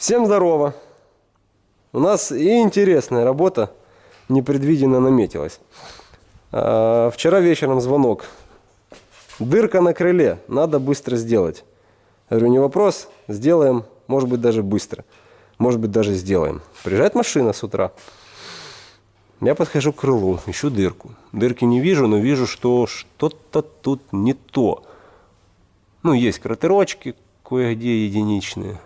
Всем здорово! У нас и интересная работа непредвиденно наметилась. А, Вчера вечером звонок. Дырка на крыле, надо быстро сделать. Я говорю, не вопрос, сделаем, может быть даже быстро. Может быть даже сделаем. Приезжает машина с утра. Я подхожу к крылу, ищу дырку. Дырки не вижу, но вижу, что что-то тут не то. Ну, есть кратерочки кое-где единичные.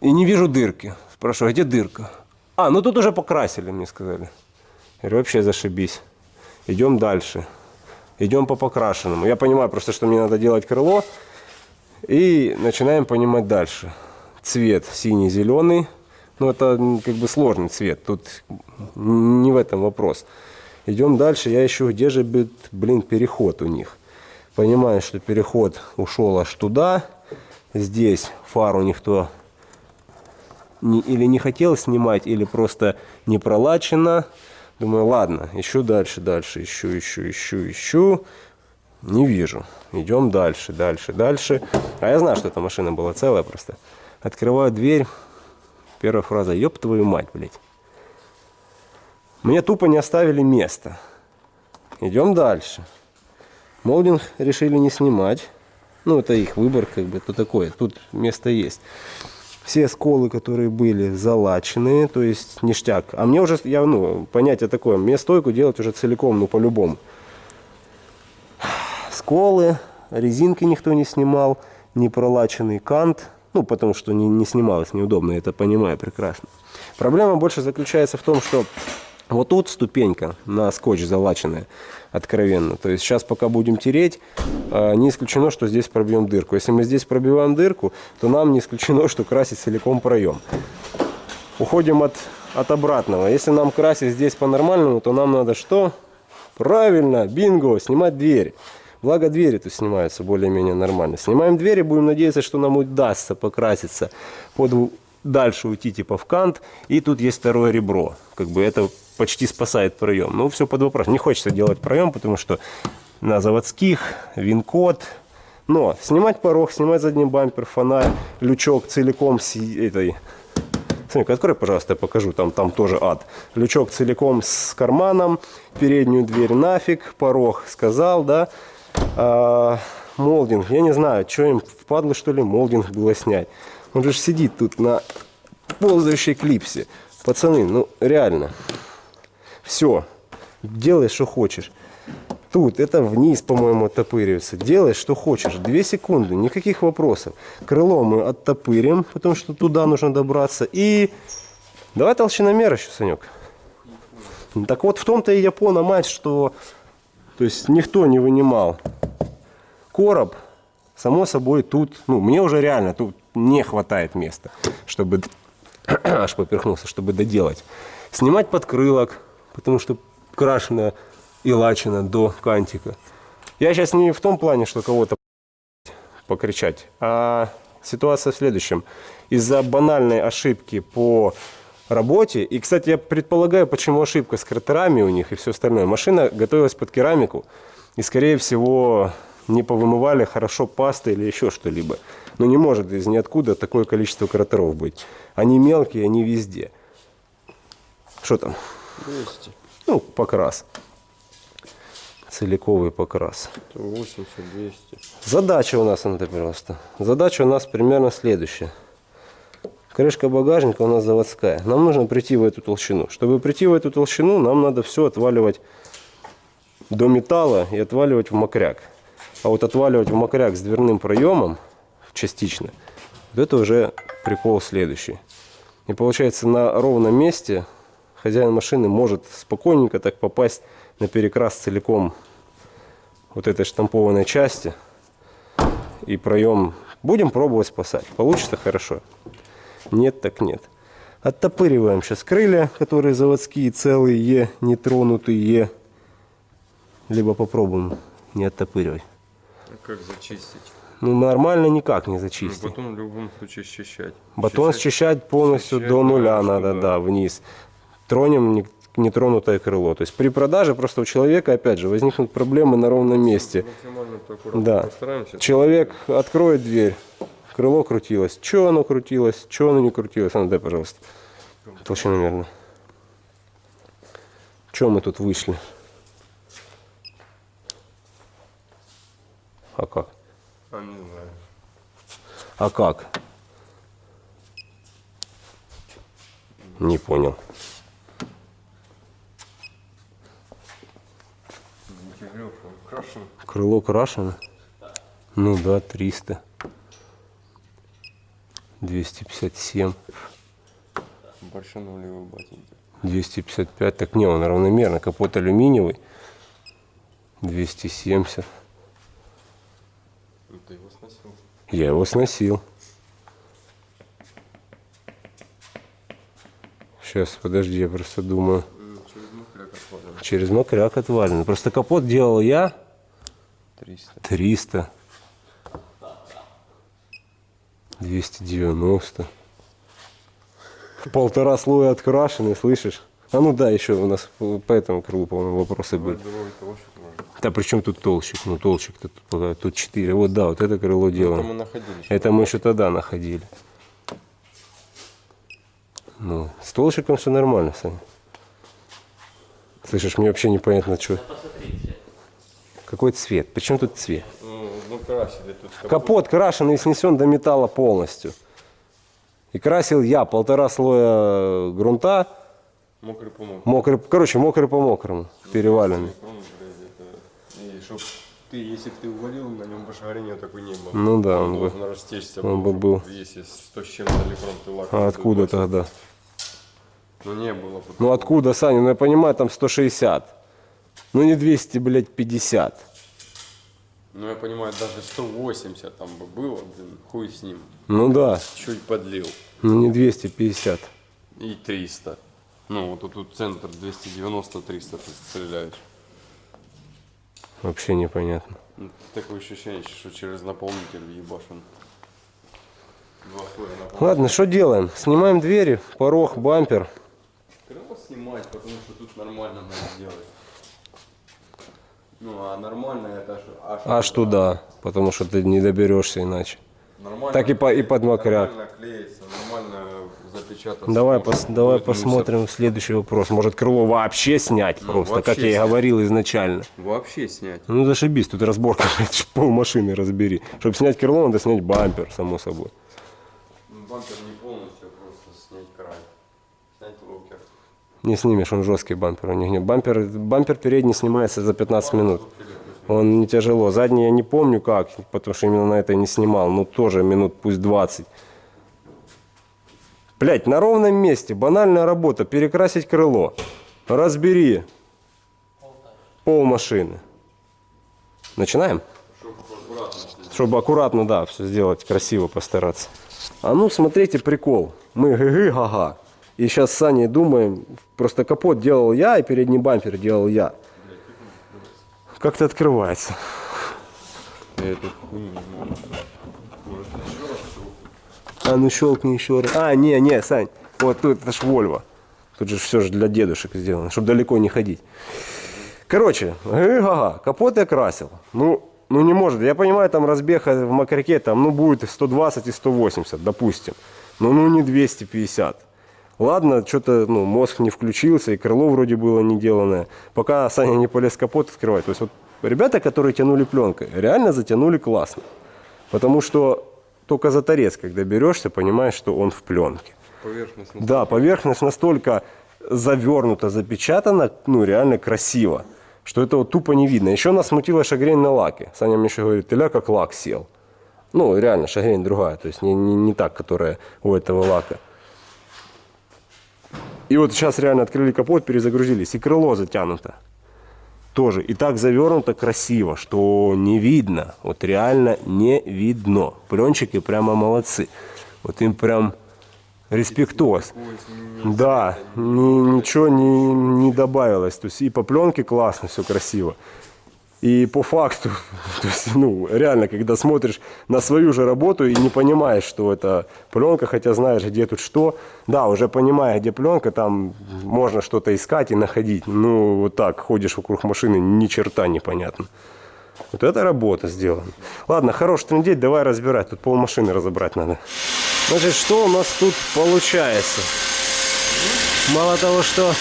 И не вижу дырки. Спрашиваю, где дырка? А, ну тут уже покрасили, мне сказали. Я говорю, вообще зашибись. Идем дальше. Идем по покрашенному. Я понимаю просто, что мне надо делать крыло. И начинаем понимать дальше. Цвет синий-зеленый. Ну, это как бы сложный цвет. Тут не в этом вопрос. Идем дальше. Я ищу, где же, бит- блин, переход у них. Понимаю, что переход ушел аж туда. Здесь фару никто не- или не хотел снимать, или просто не пролачено. Думаю, ладно, ищу дальше, дальше, ищу, ищу, ищу, ищу. Не вижу. Идем дальше, дальше, дальше. А я знаю, что эта машина была целая просто. Открываю дверь. Первая фраза, ёб твою мать, блядь. Мне тупо не оставили места. Идем дальше. Молдинг решили не снимать. Ну, это их выбор, как бы, то такое. Тут место есть. Все сколы, которые были залачены, то есть ништяк. А мне уже, я, ну, понятие такое, мне стойку делать уже целиком, ну, по-любому. Сколы, резинки никто не снимал, не пролаченный кант, ну, потому что не, не снималось неудобно, это понимаю прекрасно. Проблема больше заключается в том, что вот тут ступенька на скотч залаченная, откровенно. То есть сейчас пока будем тереть, э, не исключено, что здесь пробьем дырку. Если мы здесь пробиваем дырку, то нам не исключено, что красить целиком проем. Уходим от, от обратного. Если нам красить здесь по-нормальному, то нам надо что? Правильно, бинго, снимать двери. Благо двери тут снимаются более-менее нормально. Снимаем двери, будем надеяться, что нам удастся покраситься под дальше уйти типа в кант. И тут есть второе ребро. Как бы это почти спасает проем. Ну, все под вопрос. Не хочется делать проем, потому что на заводских, вин-код. Но снимать порог, снимать задний бампер, фонарь, лючок целиком с этой Санек, открой, пожалуйста, я покажу. Там, там тоже ад. Лючок целиком с карманом, переднюю дверь нафиг, порог сказал, да. А, молдинг, я не знаю, что им впадло, что ли, молдинг было снять. Он же сидит тут на ползающей клипсе. Пацаны, ну реально. Все. Делай, что хочешь. Тут это вниз, по-моему, оттопыривается. Делай, что хочешь. Две секунды, никаких вопросов. Крыло мы оттопырим, потому что туда нужно добраться. И давай толщиномер еще, Санек. Так вот, в том-то и Япона мать, что то есть никто не вынимал короб. Само собой, тут, ну, мне уже реально тут не хватает места, чтобы, аж поперхнулся, чтобы доделать. Снимать подкрылок, потому что крашено и лачено до кантика. Я сейчас не в том плане, что кого-то покричать, а ситуация в следующем. Из-за банальной ошибки по работе, и, кстати, я предполагаю, почему ошибка с кратерами у них и все остальное. Машина готовилась под керамику, и, скорее всего, не повымывали хорошо пастой или еще что-либо. Но не может из ниоткуда такое количество кратеров быть. Они мелкие, они везде. Что там? 200. Ну, покрас. Целиковый покрас. 80, 200. Задача у нас, Анатолий просто. Задача у нас примерно следующая. Крышка багажника у нас заводская. Нам нужно прийти в эту толщину. Чтобы прийти в эту толщину, нам надо все отваливать до металла и отваливать в мокряк. А вот отваливать в мокряк с дверным проемом частично, вот это уже прикол следующий. И получается на ровном месте хозяин машины может спокойненько так попасть на перекрас целиком вот этой штампованной части и проем будем пробовать спасать. Получится хорошо. Нет, так нет. Оттопыриваем сейчас крылья, которые заводские, целые, нетронутые. Либо попробуем не оттопыривать. А как зачистить? Ну, нормально никак не Ну, зачистить. потом в любом случае счищать. Батон счищать полностью счищать до нуля надо, надо, что да, да. вниз. Тронем не- нетронутое крыло. То есть при продаже просто у человека, опять же, возникнут проблемы на ровном месте. Да. Человек откроет дверь, крыло крутилось. Че оно крутилось, че оно не крутилось. А ну дай, пожалуйста. Толщина мерно. Че мы тут вышли? А как? А не знаю. А как? Не понял. Кирилл, крашен. Крыло крашено? Ну да, 300. 257. Большой нулевой ботинки. 255. Так не, он равномерно. Капот алюминиевый. 270. Ну, ты его сносил. Я его сносил. Сейчас, подожди, я просто думаю. Через мокряк отвалил. Через мокряк отвален. Просто капот делал я 300. 300. 290. Полтора слоя открашены, слышишь? А ну да, еще у нас по этому крылу, по-моему, вопросы были. Да при чем тут толщик? Ну толщик-то тут, пока- тут 4. Вот да, вот это крыло Это мы делаем. находили. Это мы еще тогда находили. Ну, с толщиком все нормально, Саня. Слышишь, мне вообще непонятно, что. Какой цвет? Причем тут цвет? Ну, ну красили тут. капот. Капот крашеный и снесен до металла полностью. И красил я полтора слоя грунта, Мокрый помог. мокрый, короче, мокрый по мокрому, переваленный. И чтоб ты, если бы ты увалил, на нем пошарения такой не было. Ну да, он он бы- должен растечься. он бы был. Если 100 с чем-то литром ты. А откуда тогда? Ну не было. Ну откуда, Саня? Ну я понимаю, там 160. Ну не 200, блядь, 50. Ну я понимаю, даже 180 там бы было, блин, хуй с ним. Ну да, Чуть подлил. ну не 250. И 300. Ну вот тут, тут центр 290-300 ты стреляешь. Вообще непонятно. Ну, такое ощущение, что через наполнитель ебашен. Ладно, что делаем? Снимаем двери, порог, бампер. Крыло снимать, потому что тут нормально надо сделать. Ну, а нормально это аж, аж, Аж туда, потому что ты не доберешься иначе. Нормально, Так и по- и под мокряк. Нормально клеится, нормально запечататься. Давай, пос- давай посмотрим следующий вопрос. Может крыло вообще снять Ну, просто, вообще как я и говорил изначально. Вообще снять. Ну зашибись, тут разборка, пол машины разбери. Чтобы снять крыло, надо снять бампер, само собой. Ну, Бампер не полностью, просто снять край. Снять локер. Не снимешь, он жесткий бампер, он не гнет. Бампер, бампер передний снимается за 15 минут. Он не тяжело. Задний я не помню как, потому что именно на это не снимал. Ну тоже минут пусть 20. Блять, на ровном месте, банальная работа, перекрасить крыло. Разбери пол машины. Начинаем? Чтобы аккуратно, да, все сделать, красиво постараться. А ну, смотрите, прикол. Мы гы-гы-га-га. И сейчас с Саней думаем, просто капот делал я, и передний бампер делал я. Как-то открывается. А ну щелкни еще раз. А, не, не, Сань. Вот тут это ж Вольво. Тут же все же для дедушек сделано, чтобы далеко не ходить. Короче, га капот я красил. Ну, ну не может. Я понимаю, там разбег в мокряке, там, ну, будет и 120 и 180, допустим. Но ну не 250. Ладно, что-то, ну, мозг не включился, и крыло вроде было не деланное. Пока Саня не полез капот открывать. То есть вот ребята, которые тянули пленкой, реально затянули классно. Потому что только за торец, когда берешься, понимаешь, что он в пленке. Поверхность. Да, поверхность настолько завернута, запечатана, ну, реально красиво, что это вот тупо не видно. Еще нас смутила шагрень на лаке. Саня мне еще говорит, ты как лак сел. Ну, реально, шагрень другая, то есть не, не, не так, которая у этого лака. И вот сейчас реально открыли капот, перезагрузились, и крыло затянуто. Тоже. И так завернуто красиво, что не видно. Вот реально не видно. Пленчики прямо молодцы. Вот им прям респектоз. Да, ни- ничего не, не добавилось. То есть и по пленке классно, все красиво. И по факту, то есть, ну, реально, когда смотришь на свою же работу и не понимаешь, что это пленка, хотя знаешь, где тут что, да, уже понимая, где пленка, там можно что-то искать и находить. Ну, вот так, ходишь вокруг машины, ни черта непонятно. Вот это работа сделана. Ладно, хорош трындеть, давай разбирать. Тут полмашины разобрать надо. Значит, что у нас тут получается? Мало того, что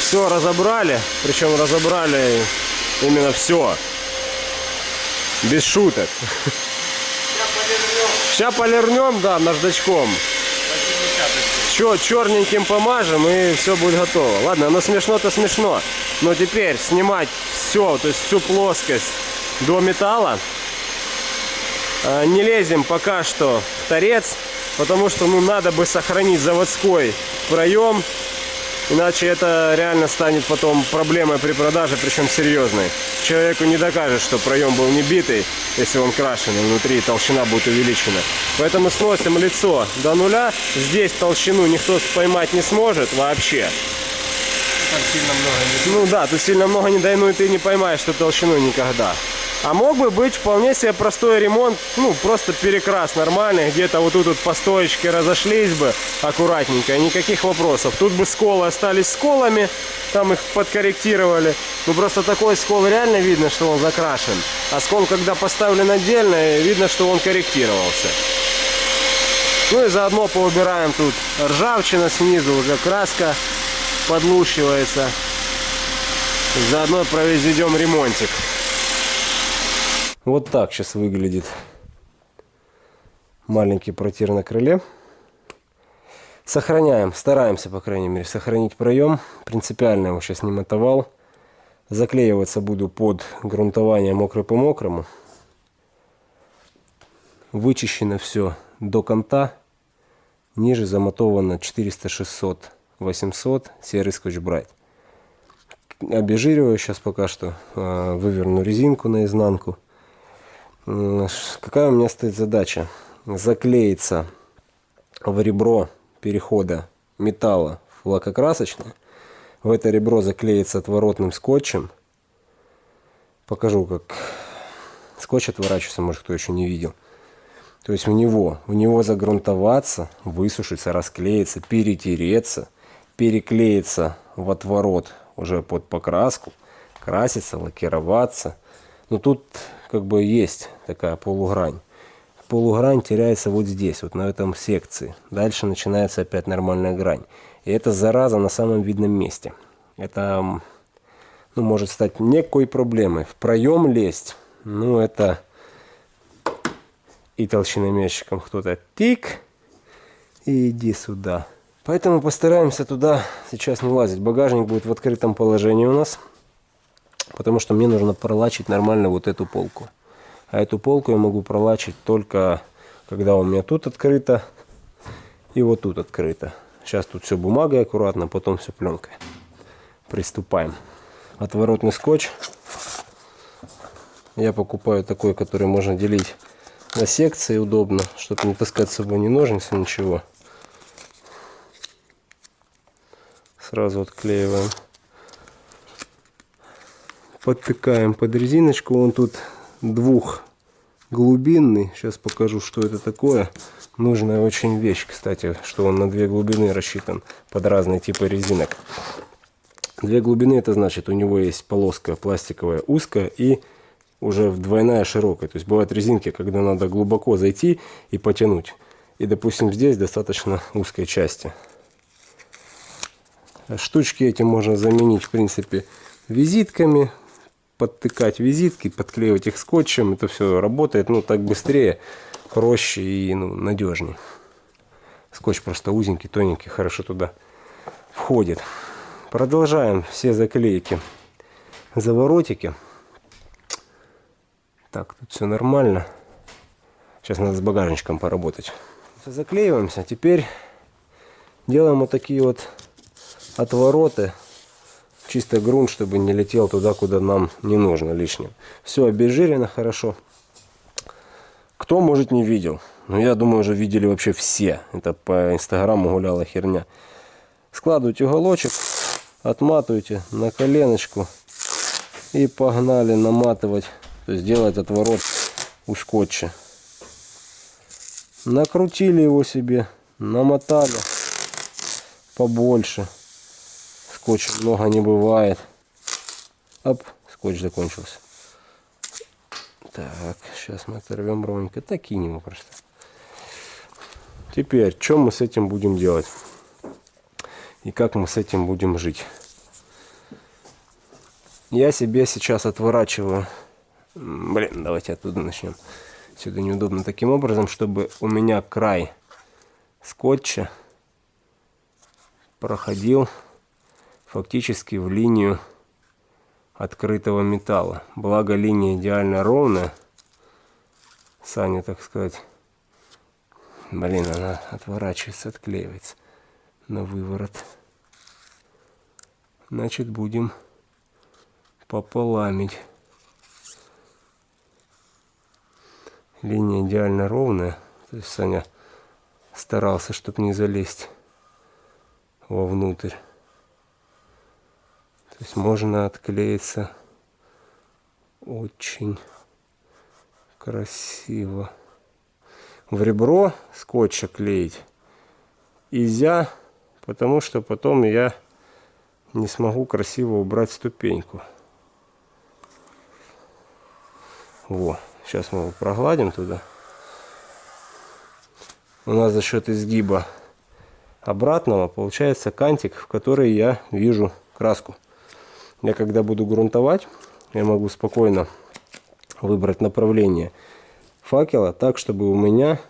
все разобрали, причем разобрали именно все. Без шуток. Сейчас полирнем, да, наждачком. Че, черненьким помажем и все будет готово. Ладно, оно смешно-то смешно. Но теперь снимать все, то есть всю плоскость до металла. А, Не лезем пока что в торец, потому что ну, надо бы сохранить заводской проем. Иначе это реально станет потом проблемой при продаже, причем серьезной. Человеку не докажет, что проем был не битый, если он крашеный внутри, толщина будет увеличена. Поэтому сносим лицо до нуля. Здесь толщину никто поймать не сможет вообще. Там сильно много не... Ну да, тут сильно много не дай, ну и ты не поймаешь эту толщину никогда. А мог бы быть вполне себе простой ремонт, ну просто перекрас нормальный, где-то вот тут вот по стоечке разошлись бы аккуратненько, никаких вопросов. Тут бы сколы остались сколами, там их подкорректировали. Ну просто такой скол реально видно, что он закрашен. А скол, когда поставлен отдельно, видно, что он корректировался. Ну и заодно поубираем тут ржавчина снизу, уже краска подлущивается. Заодно произведем ремонтик. Вот так сейчас выглядит маленький протир на крыле. Сохраняем, стараемся, по крайней мере, сохранить проем. Принципиально его сейчас не мотовал. Заклеиваться буду под грунтование мокрый по мокрому. Вычищено все до конта. Ниже замотовано 400, 600, 800 серый скотч брайт. Обезжириваю сейчас пока что. э, Выверну резинку наизнанку. Ш- Какая у меня стоит задача? Заклеиться в ребро перехода металла в лакокрасочное. В это ребро заклеится отворотным скотчем. Покажу, как скотч отворачивается, может кто еще не видел. То есть в него, в него загрунтоваться, высушиться, расклеиться, перетереться, переклеиться в отворот уже под покраску, краситься, лакироваться. Но тут как бы есть такая полугрань. Полугрань теряется вот здесь, вот на этом секции. Дальше начинается опять нормальная грань. И это зараза на самом видном месте. Это ну, может стать некой проблемой. В проем лезть, ну это и толщиномерщиком кто-то тик, и иди сюда. Поэтому постараемся туда сейчас не лазить. Багажник будет в открытом положении у нас, потому что мне нужно пролачить нормально вот эту полку. А эту полку я могу пролачить только когда у меня тут открыто и вот тут открыто. Сейчас тут все бумагой аккуратно, потом все пленкой. Приступаем. Отворотный скотч. Я покупаю такой, который можно делить на секции удобно, чтобы не таскать с собой ни ножницы, ничего. Сразу отклеиваем. Подтыкаем под резиночку. Он тут двухглубинный. Сейчас покажу, что это такое. Нужная очень вещь, кстати, что он на две глубины рассчитан под разные типы резинок. Две глубины это значит у него есть полоска пластиковая узкая и уже двойная широкая. То есть бывают резинки, когда надо глубоко зайти и потянуть. И допустим здесь достаточно узкой части. Штучки эти можно заменить в принципе визитками. Подтыкать визитки, подклеивать их скотчем. Это все работает ну так быстрее, проще и ну, надежнее. Скотч просто узенький, тоненький, хорошо туда входит. Продолжаем все заклейки заворотики. Так, тут все нормально. Сейчас надо с багажничком поработать. Заклеиваемся. Теперь делаем вот такие вот отвороты. Чисто грунт, чтобы не летел туда, куда нам не нужно лишним. Все обезжирено хорошо. Кто, может, не видел? Ну, я думаю, уже видели вообще все. Это по инстаграму гуляла херня. Складывайте уголочек, отматывайте на коленочку и погнали наматывать, то есть делать отворот у скотча. Накрутили его себе, намотали побольше. Скотча много не бывает. Оп, скотч закончился. Так, сейчас мы оторвем ровненько. Так кинем его просто. Теперь, что мы с этим будем делать? И как мы с этим будем жить? Я себе сейчас отворачиваю... Блин, давайте оттуда начнем. Сюда неудобно таким образом, чтобы у меня край скотча проходил фактически в линию открытого металла. Благо линия идеально ровная. Саня, так сказать. Блин, она отворачивается, отклеивается на выворот. Значит, будем пополамить. Линия идеально ровная. То есть Саня старался, чтобы не залезть вовнутрь. То есть можно отклеиться очень красиво. В ребро скотча клеить нельзя, потому что потом я не смогу красиво убрать ступеньку. Во, сейчас мы его прогладим туда. У нас за счет изгиба обратного получается кантик, в который я вижу краску. Я когда буду грунтовать, я могу спокойно выбрать направление факела так, чтобы у меня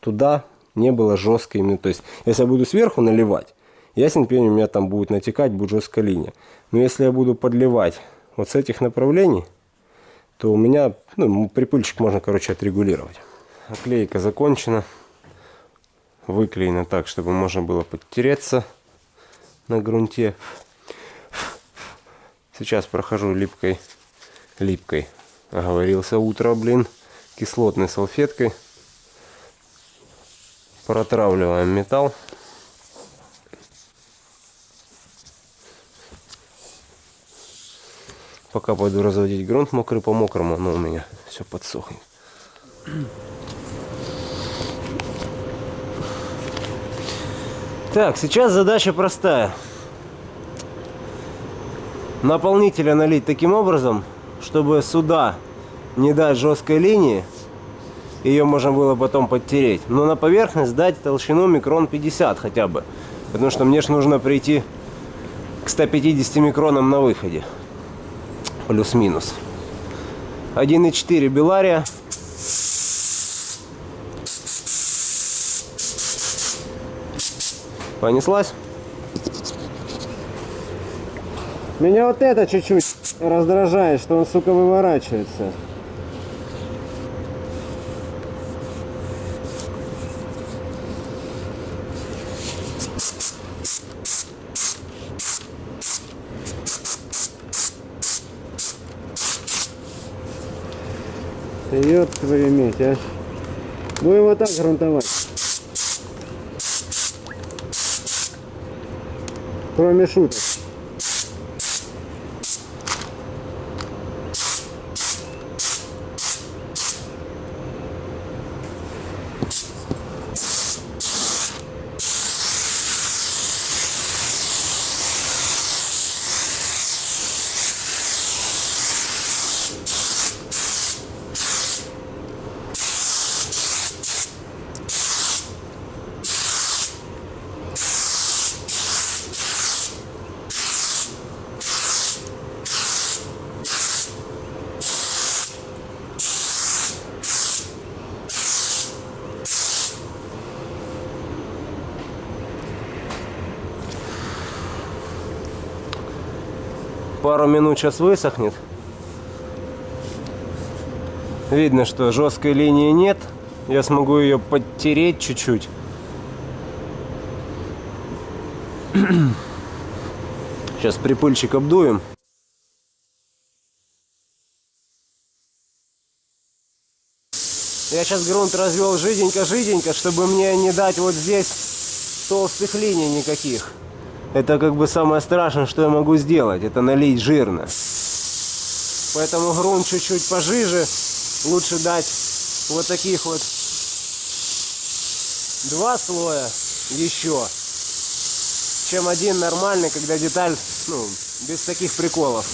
туда не было жесткой именно. То есть, если я буду сверху наливать, ясен пень у меня там будет натекать, будет жесткая линия. Но если я буду подливать вот с этих направлений, то у меня ну, припыльчик можно, короче, отрегулировать. Оклейка закончена. Выклеена так, чтобы можно было подтереться на грунте. Сейчас прохожу липкой, липкой, оговорился утро, блин, кислотной салфеткой. Протравливаем металл. Пока пойду разводить грунт мокрый по мокрому, но у меня все подсохнет. Так, сейчас задача простая. Наполнителя налить таким образом, чтобы сюда не дать жесткой линии, ее можно было потом подтереть, но на поверхность дать толщину микрон 50 хотя бы, потому что мне же нужно прийти к 150 микронам на выходе, плюс-минус. 1,4 Белария. Понеслась? Меня вот это чуть-чуть раздражает, что он, сука, выворачивается. Ёб твою медь, а. Будем вот так грунтовать. Кроме шуток. Минут сейчас высохнет. Видно, что жесткой линии нет. Я смогу ее подтереть чуть-чуть. Сейчас припыльчик обдуем. Я сейчас грунт развел жиденько-жиденько, чтобы мне не дать вот здесь толстых линий никаких. Это как бы самое страшное, что я могу сделать. Это налить жирно. Поэтому грунт чуть-чуть пожиже. Лучше дать вот таких вот два слоя еще, чем один нормальный, когда деталь, ну, без таких приколов.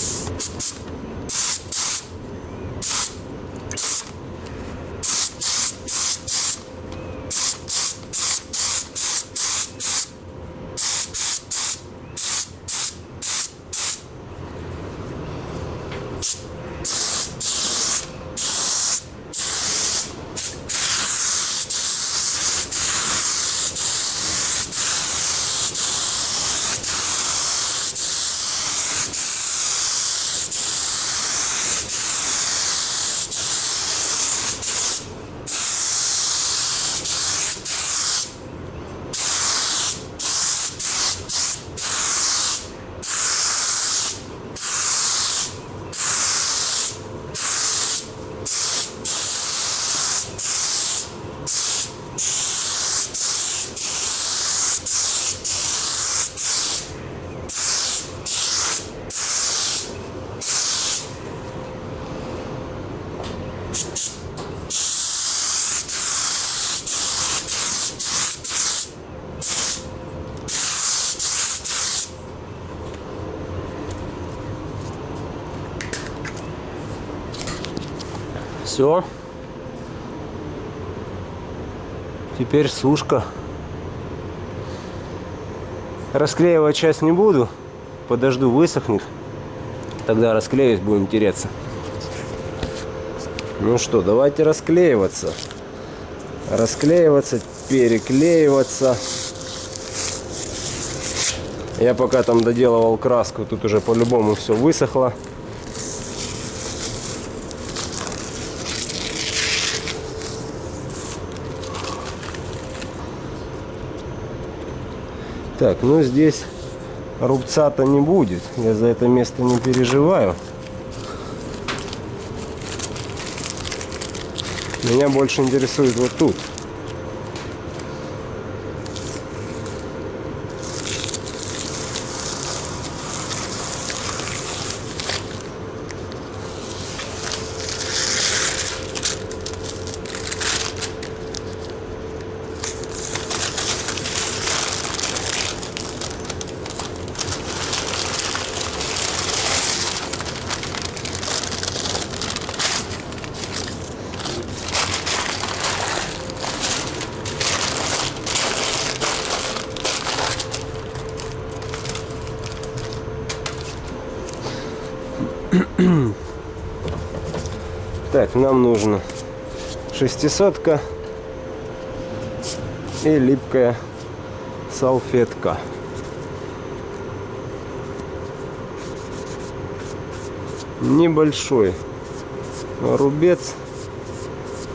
Все. Теперь сушка. Расклеивать часть не буду. Подожду, высохнет. Тогда расклеюсь, будем тереться. Ну что, давайте расклеиваться. Расклеиваться, переклеиваться. Я пока там доделывал краску, тут уже по-любому все высохло. Так, ну здесь рубца-то не будет. Я за это место не переживаю. Меня больше интересует вот тут. Так, нам нужно шестисотка и липкая салфетка. Небольшой рубец,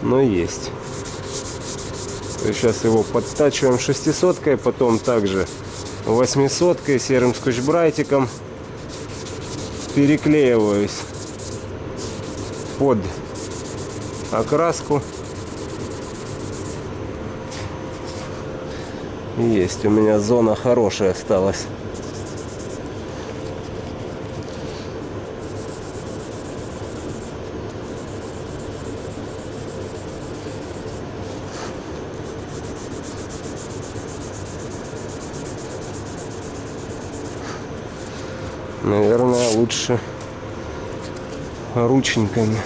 но есть. Сейчас его подтачиваем шестисоткой, потом также восьмисоткой, серым скотч-брайтиком переклеиваюсь под окраску. Есть у меня зона хорошая осталась. Наверное, лучше рученьками.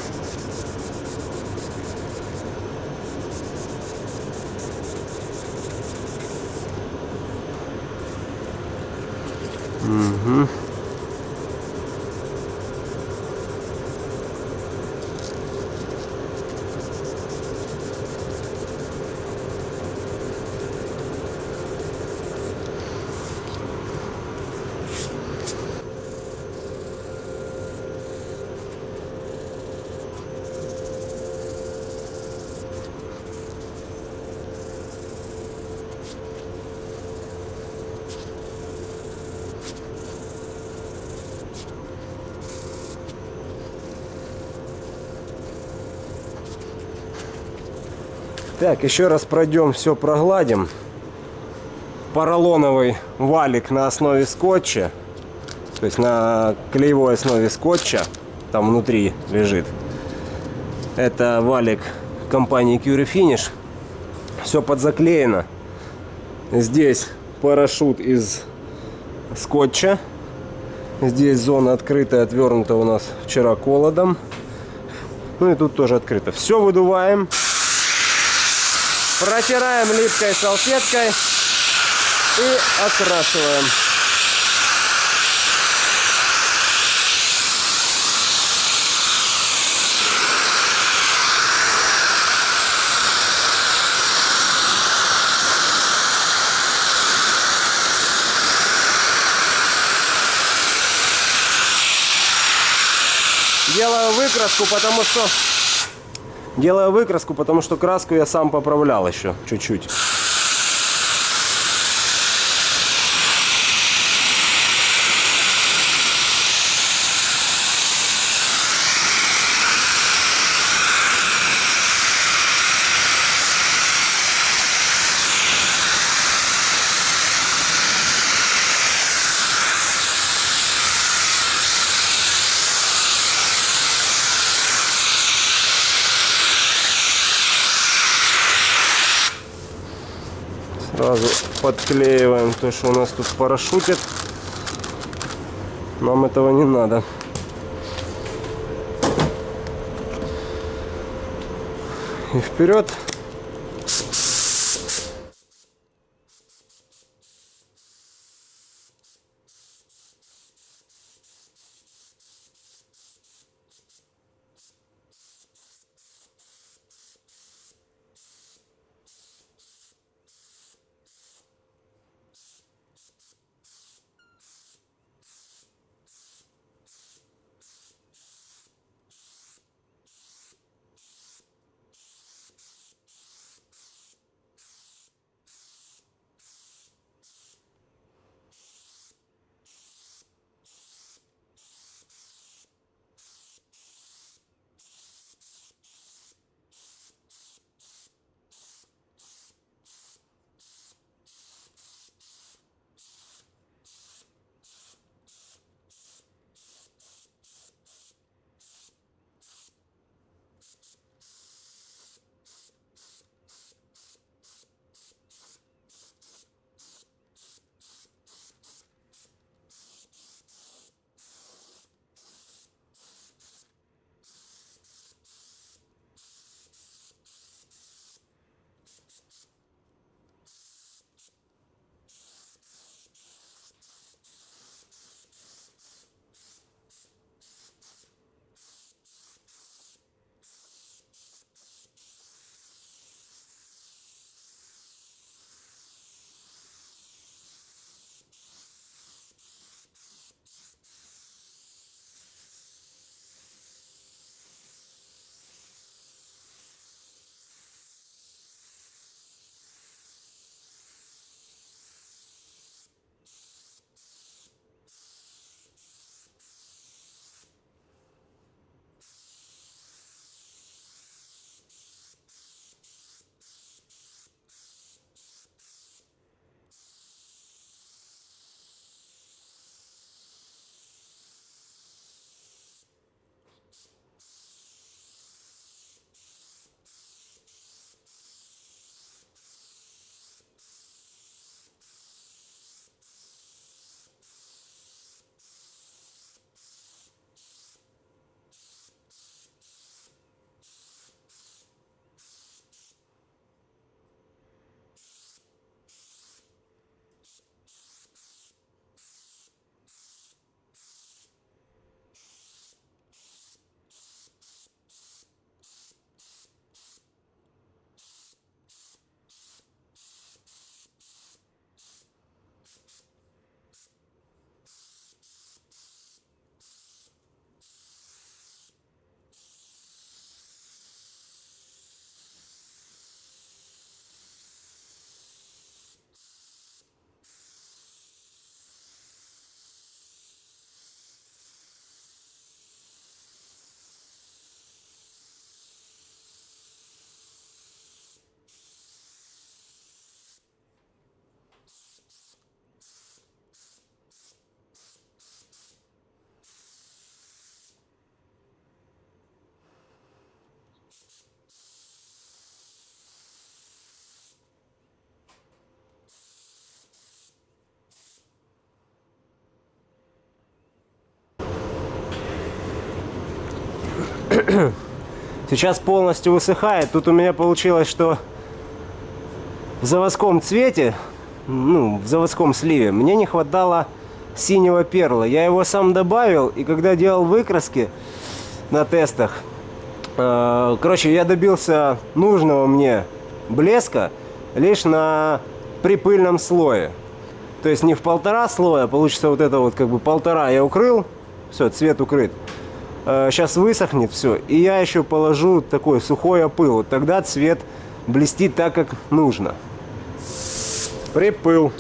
Так, еще раз пройдем, все прогладим. Поролоновый валик на основе скотча. То есть на клеевой основе скотча. Там внутри лежит. Это валик компании Curie Finish. Все подзаклеено. Здесь парашют из скотча. Здесь зона открытая, отвернута у нас вчера холодом. Ну и тут тоже открыто. Все выдуваем. Протираем липкой салфеткой и окрашиваем. Делаю выкраску, потому что Делаю выкраску, потому что краску я сам поправлял еще чуть-чуть. Сразу подклеиваем то, что у нас тут парашютит. Нам этого не надо. И вперед. Сейчас полностью высыхает. Тут у меня получилось, что в заводском цвете, ну, в заводском сливе, мне не хватало синего перла. Я его сам добавил, и когда делал выкраски на тестах, э, короче, я добился нужного мне блеска лишь на припыльном слое. То есть не в полтора слоя, получится вот это вот как бы полтора я укрыл, все, цвет укрыт. Сейчас высохнет все, и я еще положу такой сухой опыл. Вот тогда цвет блестит так, как нужно. Припыл.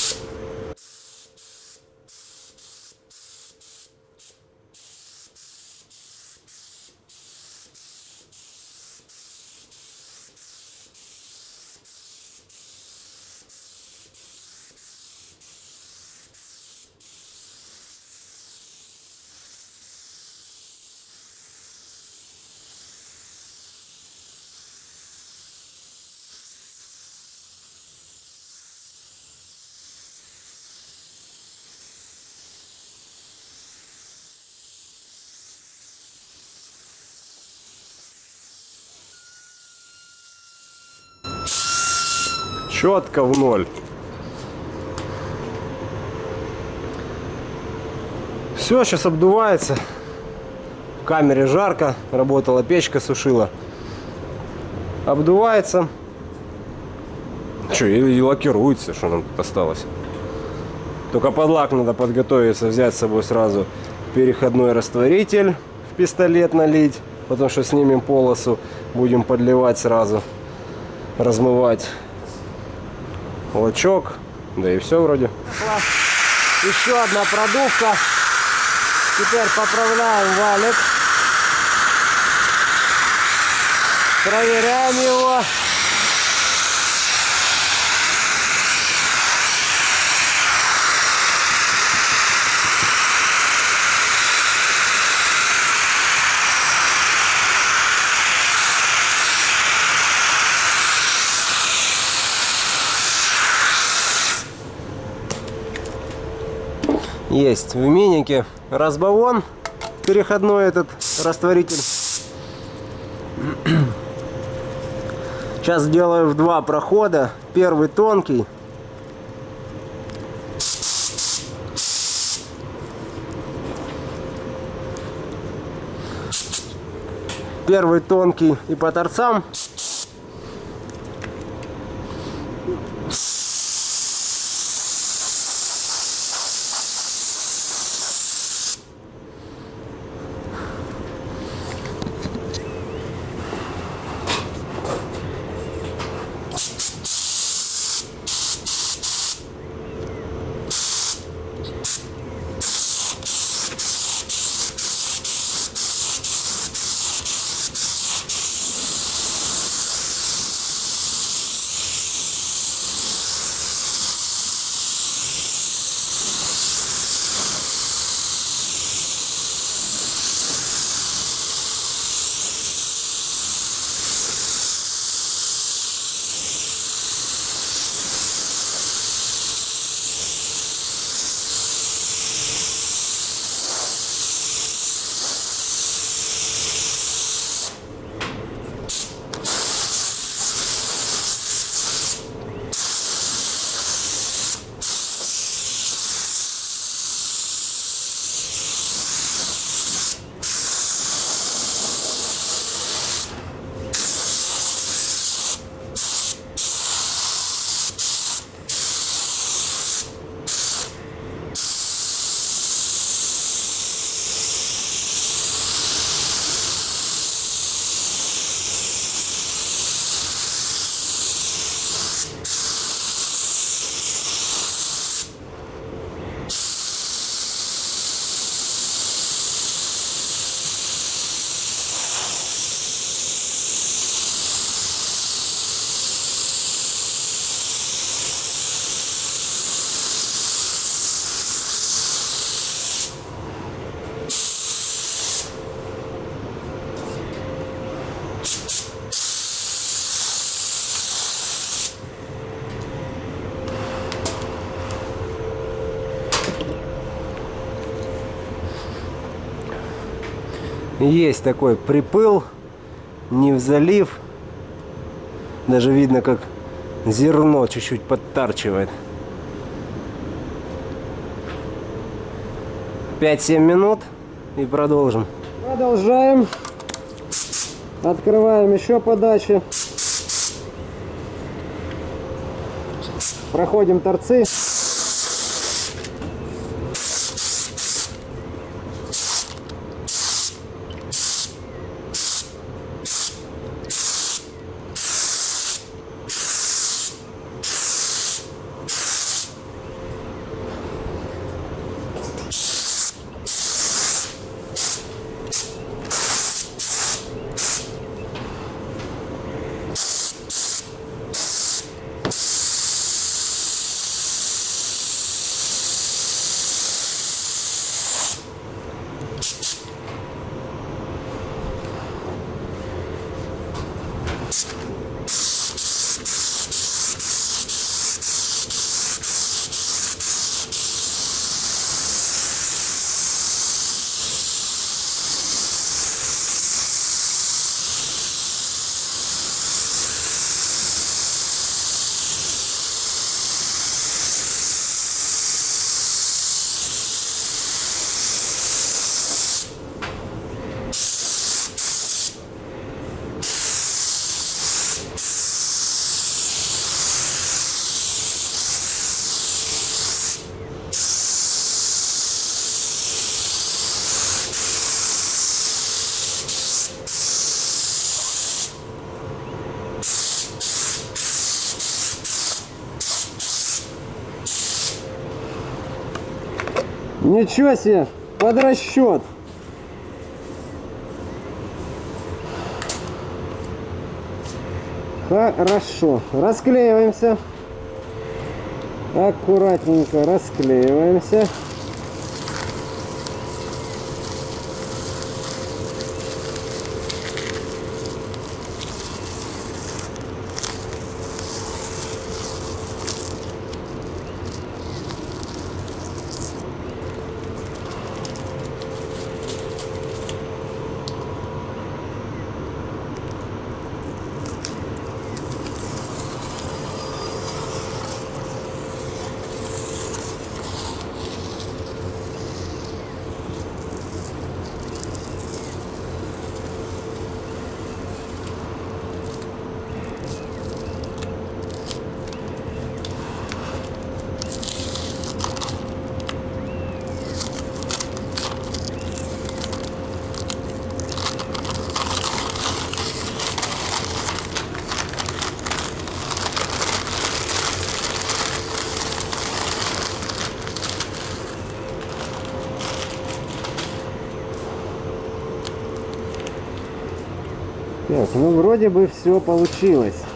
Четко в ноль. Все, сейчас обдувается. В камере жарко, работала печка, сушила. Обдувается. Что, и, и лакируется, что нам тут осталось. Только под лак надо подготовиться, взять с собой сразу переходной растворитель в пистолет налить, потому что снимем полосу, будем подливать сразу, размывать лачок, да и все вроде. Еще одна продувка. Теперь поправляем валик. Проверяем его. Есть в минике разбавон, переходной этот растворитель. Сейчас сделаю в два прохода. Первый тонкий. Первый тонкий и по торцам. Есть такой припыл, не в залив. Даже видно, как зерно чуть-чуть подтарчивает. 5-7 минут и продолжим. Продолжаем. Открываем еще подачи. Проходим торцы. Ничего себе, под расчет. Хорошо, расклеиваемся. Аккуратненько расклеиваемся. Так, ну вроде бы все получилось.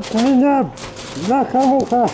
Отстань от меня,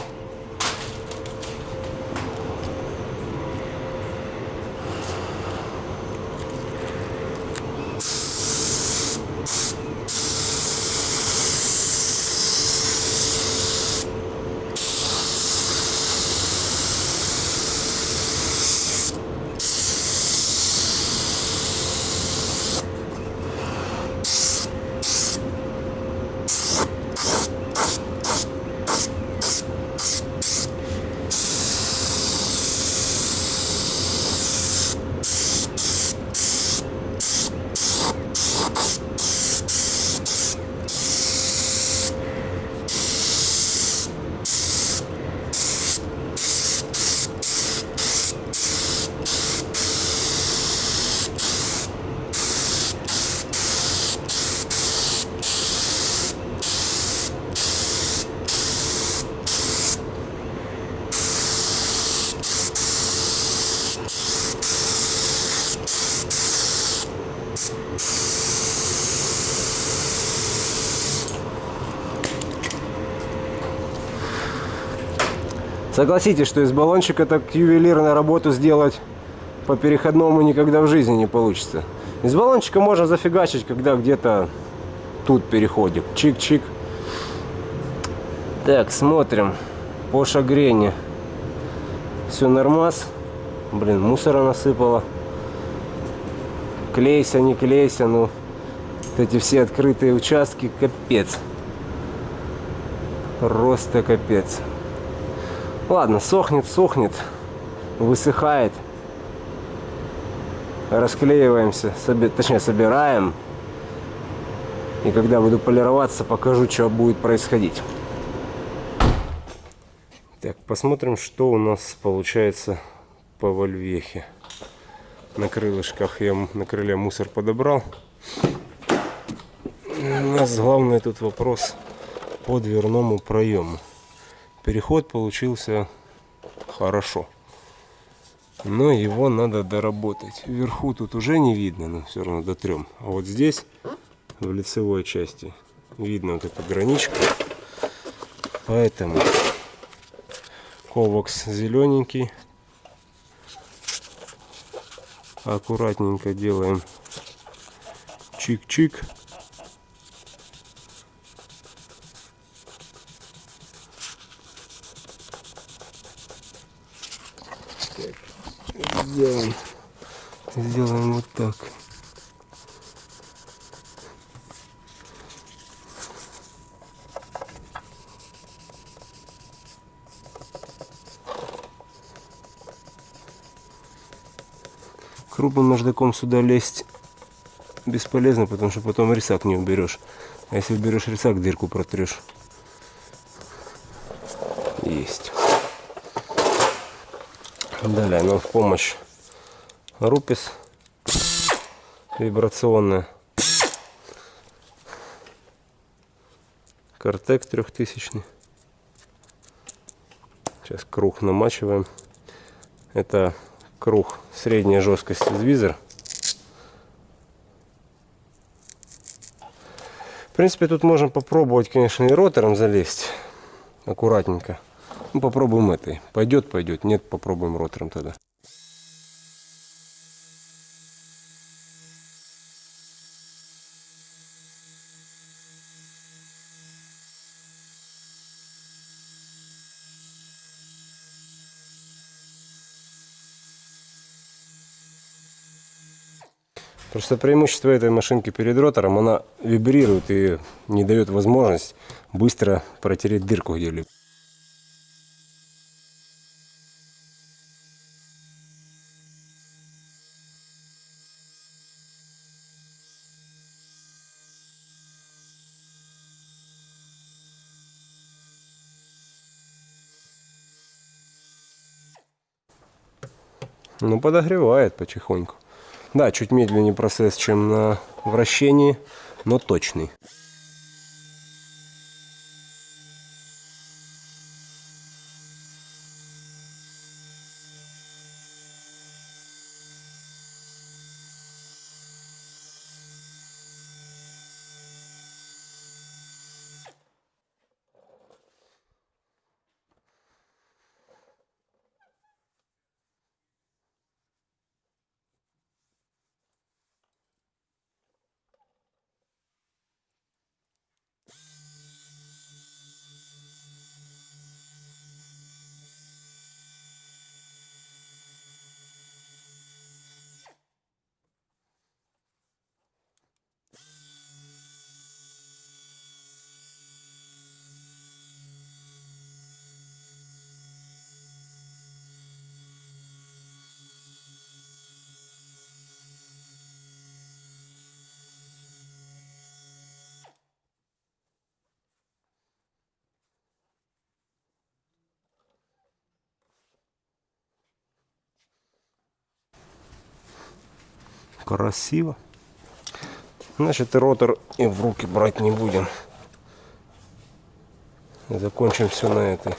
Согласитесь, что из баллончика так ювелирную работу сделать по переходному никогда в жизни не получится. Из баллончика можно зафигачить, когда где-то тут переходик. Чик-чик. Так, смотрим по шагрене. Все нормас. Блин, мусора насыпало. Клейся, не клейся, ну вот эти все открытые участки, капец. Просто капец. Ладно, сохнет, сохнет, высыхает. Расклеиваемся, соби- точнее собираем. И когда буду полироваться, покажу, что будет происходить. Так, посмотрим, что у нас получается по вольвехе. На крылышках я на крыле мусор подобрал. У нас главный тут вопрос по дверному проему. Переход получился хорошо. Но его надо доработать. Вверху тут уже не видно, но все равно дотрем. А вот здесь, в лицевой части, видно вот эту граничку. Поэтому Ховокс зелененький. Аккуратненько делаем чик-чик. Сделаем, сделаем вот так. Крупным наждаком сюда лезть бесполезно, потому что потом рисак не уберешь. А если уберешь рисак, дырку протрешь. Есть. Далее нам в помощь рупис вибрационная. Картек трехтысячный. Сейчас круг намачиваем. Это круг средней жесткости звизер. В принципе, тут можем попробовать, конечно, и ротором залезть. Аккуратненько. Ну, попробуем этой. Пойдет, пойдет. Нет, попробуем ротором тогда. Просто преимущество этой машинки перед ротором, она вибрирует и не дает возможность быстро протереть дырку где-либо. Ну, подогревает потихоньку. Да, чуть медленнее процесс, чем на вращении, но точный. Красиво. Значит, и ротор и в руки брать не будем. Закончим все на этой.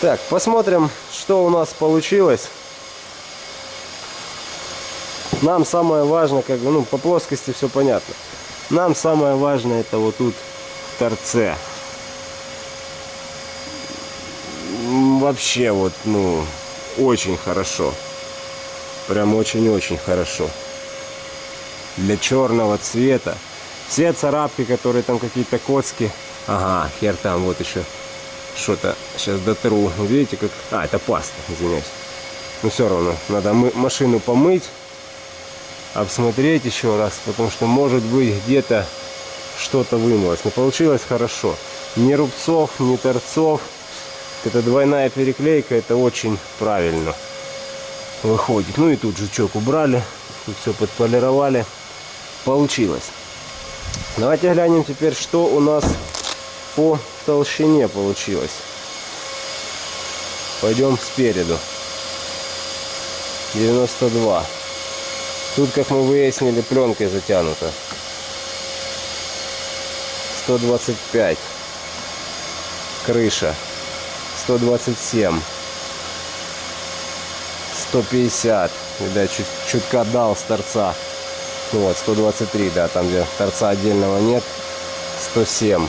Так, посмотрим, что у нас получилось. Нам самое важное, как бы, ну, по плоскости все понятно. Нам самое важное это вот тут в торце. Вообще вот, ну, очень хорошо. Прям очень-очень хорошо. Для черного цвета. Все царапки, которые там какие-то коцки. Ага, хер там, вот еще что-то. Сейчас дотру. Видите, как... А, это паста, извиняюсь. Но все равно, надо мы- машину помыть обсмотреть еще раз, потому что может быть где-то что-то вымылось. Но получилось хорошо. Ни рубцов, ни торцов. Это двойная переклейка, это очень правильно выходит. Ну и тут жучок убрали, тут все подполировали. Получилось. Давайте глянем теперь, что у нас по толщине получилось. Пойдем спереду. 92. Тут, как мы выяснили, пленкой затянуто. 125. Крыша. 127. 150. Видать, чуть, чутка дал с торца. Ну вот, 123, да, там где торца отдельного нет. 107.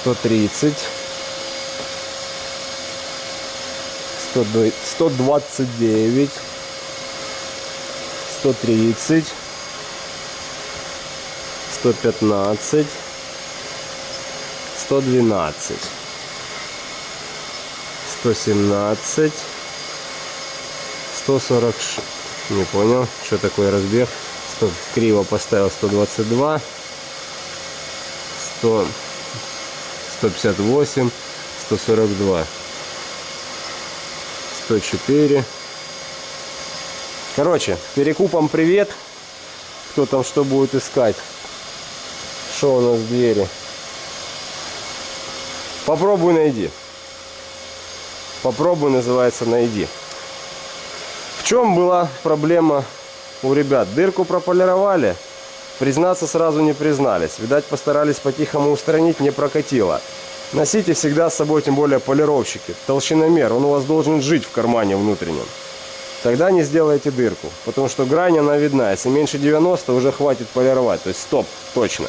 130. 100 129. 130. 115. 112. 117. 140. ш- Не понял, что такое разбег. 100, криво поставил 122. 100, 158. 142. 104. Короче, перекупом привет. Кто там что будет искать? Что у нас в двери? Попробуй найди. Попробуй называется найди. В чем была проблема у ребят? Дырку прополировали, признаться сразу не признались. Видать, постарались по-тихому устранить, не прокатило. Носите всегда с собой, тем более полировщики. Толщиномер, он у вас должен жить в кармане внутреннем. Тогда не сделайте дырку, потому что грань она видна. Если меньше 90, уже хватит полировать. То есть стоп, точно.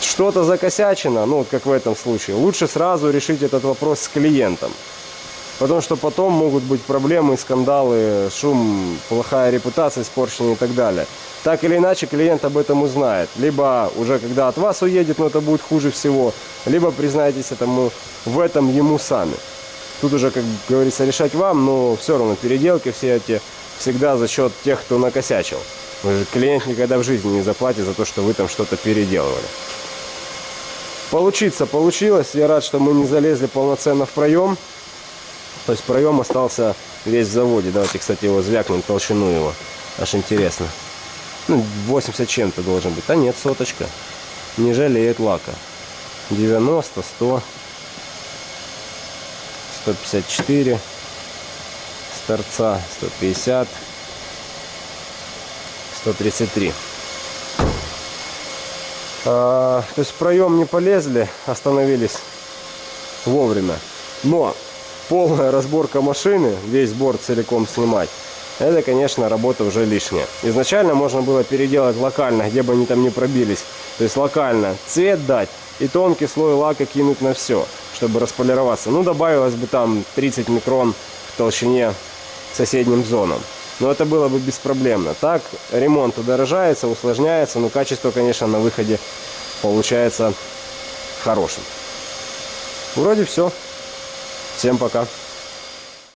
Что-то закосячено, ну вот как в этом случае, лучше сразу решить этот вопрос с клиентом. Потому что потом могут быть проблемы, скандалы, шум, плохая репутация, испорченная и так далее. Так или иначе клиент об этом узнает. Либо уже когда от вас уедет, но это будет хуже всего, либо признаетесь этому, в этом ему сами. Тут уже, как говорится, решать вам, но все равно переделки все эти всегда за счет тех, кто накосячил. Клиент никогда в жизни не заплатит за то, что вы там что-то переделывали. Получиться получилось. Я рад, что мы не залезли полноценно в проем. То есть проем остался весь в заводе. Давайте, кстати, его звякнем, толщину его. Аж интересно. Ну, 80 чем-то должен быть. А нет, соточка. Не жалеет лака. 90, 100, 154, с торца 150, 133. А, то есть проем не полезли, остановились вовремя. Но полная разборка машины, весь борт целиком снимать, это, конечно, работа уже лишняя. Изначально можно было переделать локально, где бы они там не пробились. То есть локально цвет дать и тонкий слой лака кинуть на все, чтобы располироваться. Ну, добавилось бы там 30 микрон в толщине соседним зонам. Но это было бы беспроблемно. Так ремонт удорожается, усложняется, но качество, конечно, на выходе получается хорошим. Вроде все. Всем пока.